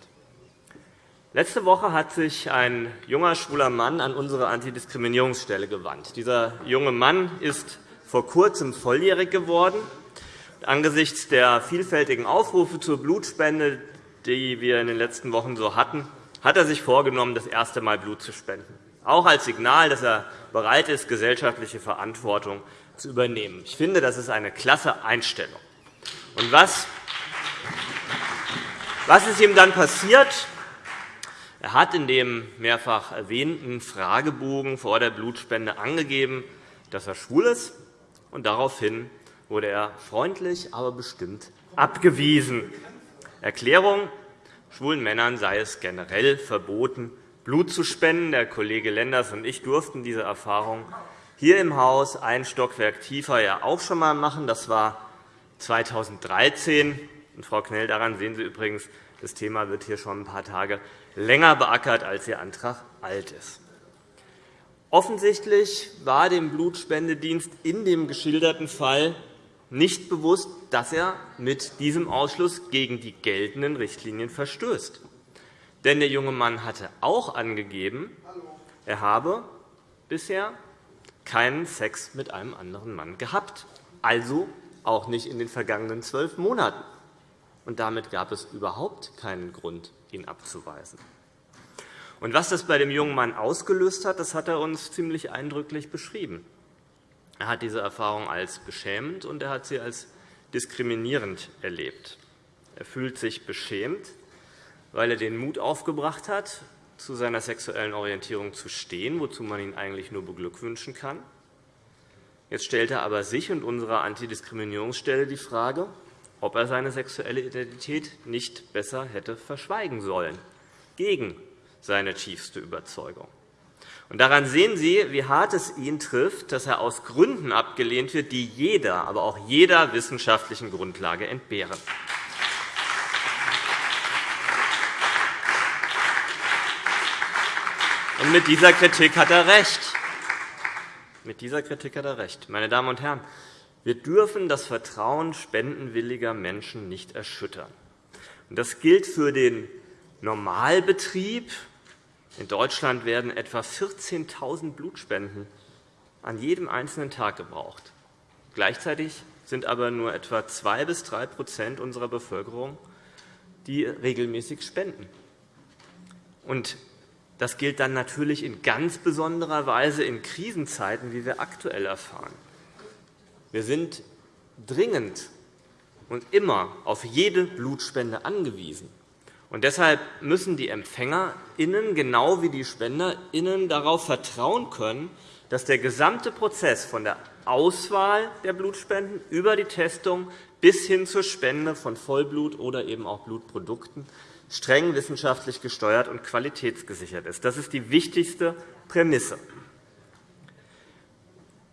Letzte Woche hat sich ein junger schwuler Mann an unsere Antidiskriminierungsstelle gewandt. Dieser junge Mann ist vor Kurzem volljährig geworden. Angesichts der vielfältigen Aufrufe zur Blutspende, die wir in den letzten Wochen so hatten, hat er sich vorgenommen, das erste Mal Blut zu spenden, auch als Signal, dass er bereit ist, gesellschaftliche Verantwortung zu übernehmen. Ich finde, das ist eine klasse Einstellung. Und was, was ist ihm dann passiert? Er hat in dem mehrfach erwähnten Fragebogen vor der Blutspende angegeben, dass er schwul ist, und daraufhin wurde er freundlich, aber bestimmt abgewiesen. Erklärung. Schwulen Männern sei es generell verboten, Blut zu spenden. Der Kollege Lenders und ich durften diese Erfahrung hier im Haus ein Stockwerk tiefer ja auch schon einmal machen. Das war 2013. Und, Frau Knell, daran sehen Sie übrigens, das Thema wird hier schon ein paar Tage länger beackert, als Ihr Antrag alt ist. Offensichtlich war dem Blutspendedienst in dem geschilderten Fall nicht bewusst, dass er mit diesem Ausschluss gegen die geltenden Richtlinien verstößt. Denn der junge Mann hatte auch angegeben, er habe bisher keinen Sex mit einem anderen Mann gehabt, also auch nicht in den vergangenen zwölf Monaten. Und damit gab es überhaupt keinen Grund, ihn abzuweisen. Und was das bei dem jungen Mann ausgelöst hat, das hat er uns ziemlich eindrücklich beschrieben. Er hat diese Erfahrung als beschämend und er hat sie als diskriminierend erlebt. Er fühlt sich beschämt, weil er den Mut aufgebracht hat, zu seiner sexuellen Orientierung zu stehen, wozu man ihn eigentlich nur beglückwünschen kann. Jetzt stellt er aber sich und unserer Antidiskriminierungsstelle die Frage, ob er seine sexuelle Identität nicht besser hätte verschweigen sollen, gegen seine tiefste Überzeugung. Und daran sehen Sie, wie hart es ihn trifft, dass er aus Gründen abgelehnt wird, die jeder, aber auch jeder wissenschaftlichen Grundlage entbehren. Mit dieser Kritik hat er recht. Mit dieser Kritik hat er recht. Meine Damen und Herren, wir dürfen das Vertrauen spendenwilliger Menschen nicht erschüttern. Das gilt für den Normalbetrieb. In Deutschland werden etwa 14.000 Blutspenden an jedem einzelnen Tag gebraucht. Gleichzeitig sind aber nur etwa 2 bis 3% unserer Bevölkerung, die regelmäßig spenden. Das gilt dann natürlich in ganz besonderer Weise in Krisenzeiten, wie wir aktuell erfahren. Wir sind dringend und immer auf jede Blutspende angewiesen. Und deshalb müssen die EmpfängerInnen genau wie die SpenderInnen darauf vertrauen können, dass der gesamte Prozess von der Auswahl der Blutspenden über die Testung bis hin zur Spende von Vollblut oder eben auch Blutprodukten streng wissenschaftlich gesteuert und qualitätsgesichert ist. Das ist die wichtigste Prämisse.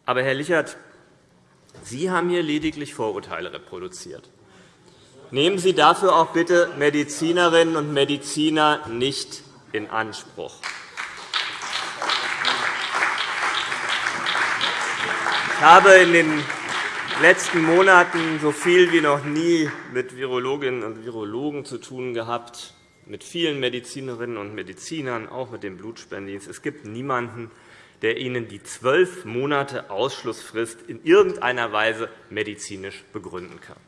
Aber, Herr Lichert, Sie haben hier lediglich Vorurteile reproduziert. Nehmen Sie dafür auch bitte Medizinerinnen und Mediziner nicht in Anspruch. Ich habe in den letzten Monaten so viel wie noch nie mit Virologinnen und Virologen zu tun gehabt, mit vielen Medizinerinnen und Medizinern, auch mit dem Blutspendendienst. Es gibt niemanden, der Ihnen die zwölf Monate Ausschlussfrist in irgendeiner Weise medizinisch begründen kann.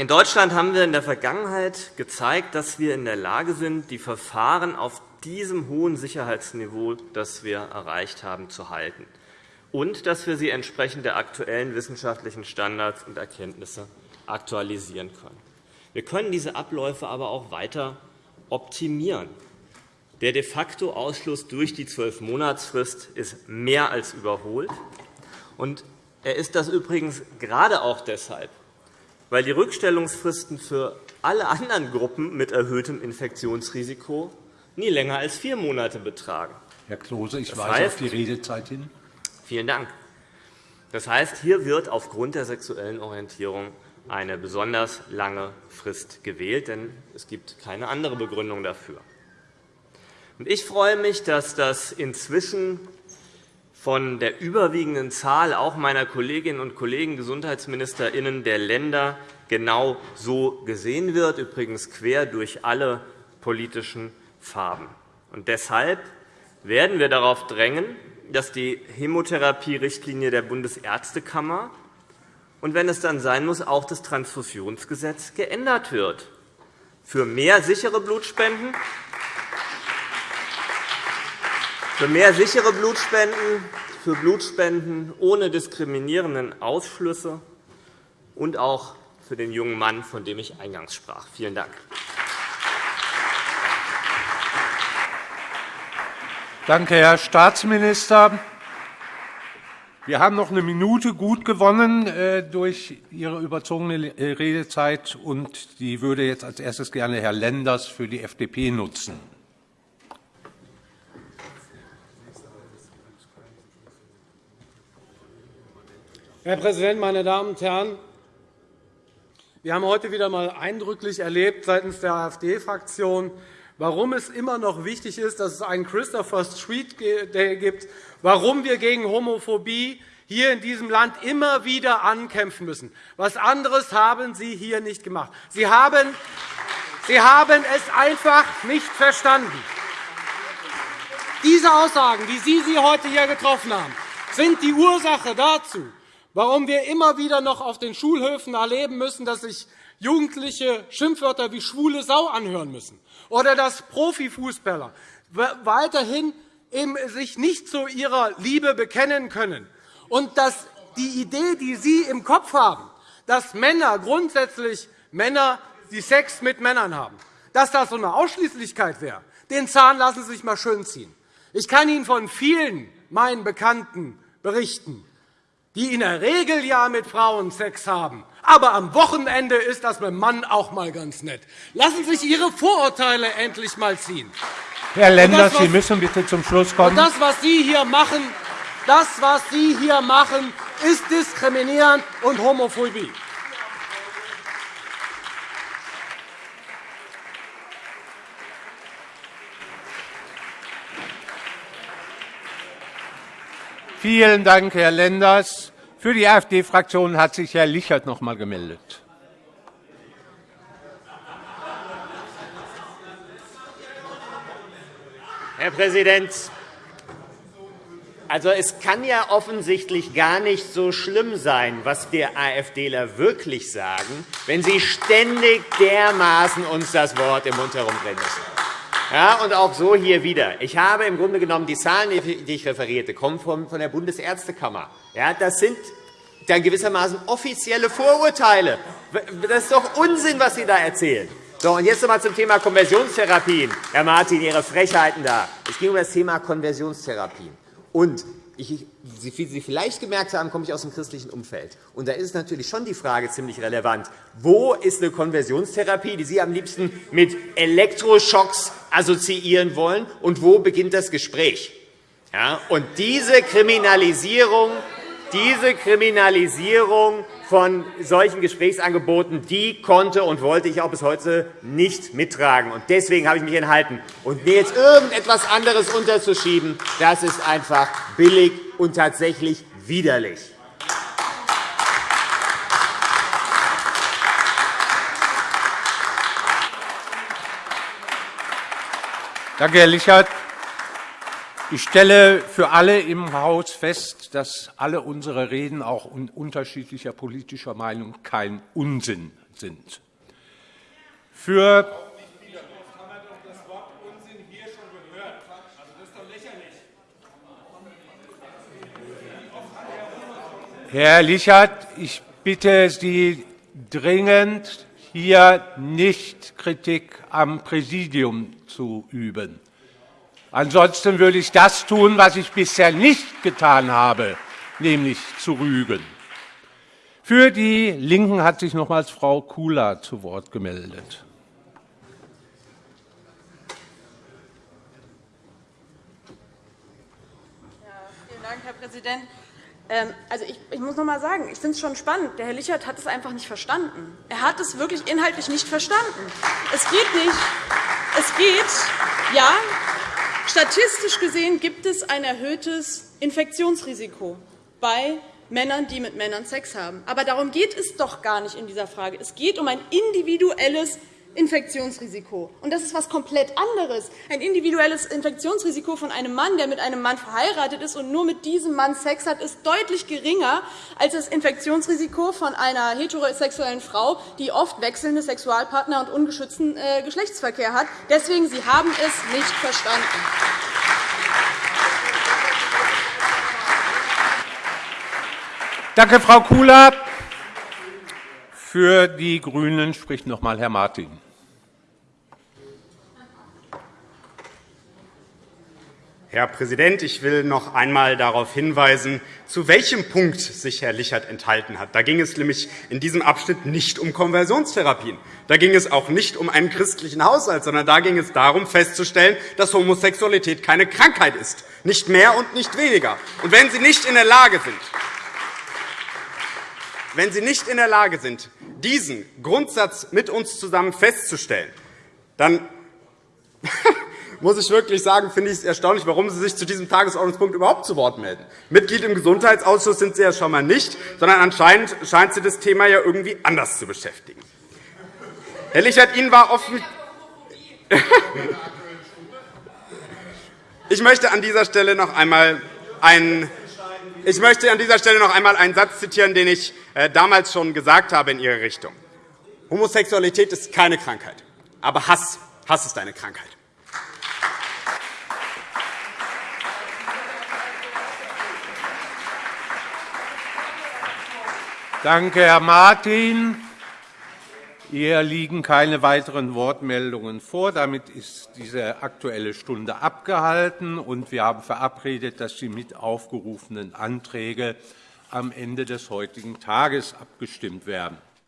In Deutschland haben wir in der Vergangenheit gezeigt, dass wir in der Lage sind, die Verfahren auf diesem hohen Sicherheitsniveau, das wir erreicht haben, zu halten, und dass wir sie entsprechend der aktuellen wissenschaftlichen Standards und Erkenntnisse aktualisieren können. Wir können diese Abläufe aber auch weiter optimieren. Der de facto Ausschluss durch die Zwölfmonatsfrist ist mehr als überholt. Er ist das übrigens gerade auch deshalb, weil die Rückstellungsfristen für alle anderen Gruppen mit erhöhtem Infektionsrisiko nie länger als vier Monate betragen. Herr Klose, ich das weise heißt, auf die Redezeit hin. Vielen Dank. Das heißt, hier wird aufgrund der sexuellen Orientierung eine besonders lange Frist gewählt, denn es gibt keine andere Begründung dafür. Ich freue mich, dass das inzwischen von der überwiegenden Zahl auch meiner Kolleginnen und Kollegen Gesundheitsministerinnen der Länder genau so gesehen wird, übrigens quer durch alle politischen Farben. Und deshalb werden wir darauf drängen, dass die Hämotherapie-Richtlinie der Bundesärztekammer und, wenn es dann sein muss, auch das Transfusionsgesetz geändert wird. Für mehr sichere Blutspenden für mehr sichere Blutspenden, für Blutspenden ohne diskriminierenden Ausschlüsse und auch für den jungen Mann, von dem ich eingangs sprach. Vielen Dank. Danke, Herr Staatsminister. Wir haben noch eine Minute gut gewonnen äh, durch Ihre überzogene äh, Redezeit. und Die würde jetzt als erstes gerne Herr Lenders für die FDP nutzen. Herr Präsident, meine Damen und Herren! Wir haben heute wieder einmal eindrücklich erlebt seitens der AfD-Fraktion, warum es immer noch wichtig ist, dass es einen Christopher Street Day gibt, warum wir gegen Homophobie hier in diesem Land immer wieder ankämpfen müssen. Was anderes haben Sie hier nicht gemacht. Sie haben, Sie haben es einfach nicht verstanden. Diese Aussagen, wie Sie sie heute hier getroffen haben, sind die Ursache dazu, warum wir immer wieder noch auf den Schulhöfen erleben müssen, dass sich Jugendliche Schimpfwörter wie schwule Sau anhören müssen, oder dass Profifußballer weiterhin sich nicht zu ihrer Liebe bekennen können, und dass die Idee, die Sie im Kopf haben, dass Männer grundsätzlich Männer, die Sex mit Männern haben, dass das so eine Ausschließlichkeit wäre, den Zahn lassen Sie sich einmal schön ziehen. Ich kann Ihnen von vielen meinen Bekannten berichten, die in der Regel ja mit Frauen Sex haben. Aber am Wochenende ist das mit dem Mann auch einmal ganz nett. Lassen Sie sich Ihre Vorurteile endlich einmal ziehen. Herr Lenders, Sie müssen bitte zum Schluss kommen. das, was Sie hier machen, das, was Sie hier machen, ist diskriminierend und Homophobie. Vielen Dank, Herr Lenders. Für die AfD-Fraktion hat sich Herr Lichert noch einmal gemeldet. Herr Präsident, also, es kann ja offensichtlich gar nicht so schlimm sein, was der AfDler wirklich sagen, wenn Sie ständig dermaßen uns das Wort im Mund herumdrehen müssen. Ja, und auch so hier wieder. Ich habe im Grunde genommen die Zahlen, die ich referierte, kommen von der Bundesärztekammer. Ja, das sind dann gewissermaßen offizielle Vorurteile. Das ist doch Unsinn, was Sie da erzählen. So, und jetzt noch einmal zum Thema Konversionstherapien. Herr Martin, Ihre Frechheiten da. Es ging um das Thema Konversionstherapien. Und ich, wie Sie vielleicht gemerkt haben, komme ich aus dem christlichen Umfeld. Und da ist natürlich schon die Frage ziemlich relevant. Wo ist eine Konversionstherapie, die Sie am liebsten mit Elektroschocks assoziieren wollen, und wo beginnt das Gespräch? Ja, und diese Kriminalisierung, diese Kriminalisierung von solchen Gesprächsangeboten die konnte und wollte ich auch bis heute nicht mittragen. Und deswegen habe ich mich enthalten. Und mir jetzt irgendetwas anderes unterzuschieben, das ist einfach billig und tatsächlich widerlich. Danke, Herr Lichert. Ich stelle für alle im Haus fest, dass alle unsere Reden auch unterschiedlicher politischer Meinung kein Unsinn sind. Für Herr Lichert, ich bitte Sie dringend, hier nicht Kritik am Präsidium zu üben. Ansonsten würde ich das tun, was ich bisher nicht getan habe, nämlich zu rügen. Für die Linken hat sich nochmals Frau Kula zu Wort gemeldet. Ja, vielen Dank, Herr Präsident. Ähm, also ich, ich, muss noch einmal sagen, ich finde es schon spannend. Der Herr Lichert hat es einfach nicht verstanden. Er hat es wirklich inhaltlich nicht verstanden. Es geht nicht. Es geht, ja, statistisch gesehen gibt es ein erhöhtes Infektionsrisiko bei Männern, die mit Männern Sex haben. Aber darum geht es doch gar nicht in dieser Frage. Es geht um ein individuelles Infektionsrisiko. Und das ist etwas komplett anderes. Ein individuelles Infektionsrisiko von einem Mann, der mit einem Mann verheiratet ist und nur mit diesem Mann Sex hat, ist deutlich geringer als das Infektionsrisiko von einer heterosexuellen Frau, die oft wechselnde Sexualpartner und ungeschützten äh, Geschlechtsverkehr hat. Deswegen, Sie haben es nicht verstanden. Danke, Frau Kula. Für die GRÜNEN spricht noch einmal Herr Martin. Herr Präsident, ich will noch einmal darauf hinweisen, zu welchem Punkt sich Herr Lichert enthalten hat. Da ging es nämlich in diesem Abschnitt nicht um Konversionstherapien. Da ging es auch nicht um einen christlichen Haushalt, sondern da ging es darum, festzustellen, dass Homosexualität keine Krankheit ist, nicht mehr und nicht weniger. Und wenn Sie nicht in der Lage sind, wenn Sie nicht in der Lage sind, diesen Grundsatz mit uns zusammen festzustellen, dann muss ich wirklich sagen, finde ich es erstaunlich, warum Sie sich zu diesem Tagesordnungspunkt überhaupt zu Wort melden. Mitglied im Gesundheitsausschuss sind Sie ja schon einmal nicht, sondern anscheinend scheint Sie das Thema ja irgendwie anders zu beschäftigen. Herr Lichert, Ihnen war offen. Ich möchte an dieser Stelle noch einmal einen ich möchte an dieser Stelle noch einmal einen Satz zitieren, den ich äh, damals schon gesagt habe in Ihre Richtung. Homosexualität ist keine Krankheit, aber Hass, Hass ist eine Krankheit. Danke, Herr Martin. Hier liegen keine weiteren Wortmeldungen vor. Damit ist diese Aktuelle Stunde abgehalten, und wir haben verabredet, dass die mit aufgerufenen Anträge am Ende des heutigen Tages abgestimmt werden.